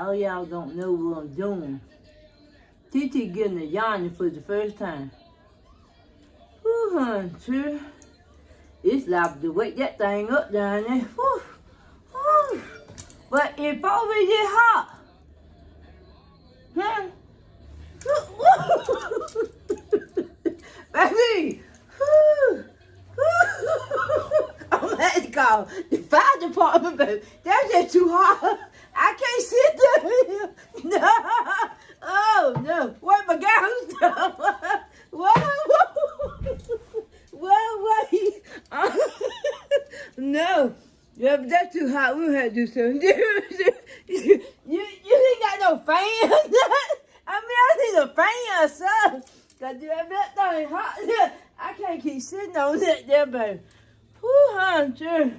All y'all don't know what I'm doing. TT getting a yarn for the first time. Whew, hon, sure. It's like to wake that thing up down there. Whew, whew. But it's already hot. Huh? Baby! I'm to call the fire department, baby. That's just too hot. I can't sit there. No. Oh, no. What my gown stuff? Whoa. Whoa, wait. No. That's too hot. We had to do something. you, you ain't got no fan. I mean, I need a fan or something. Cause that that thing hot. I can't keep sitting on that there, baby. Whew, sure.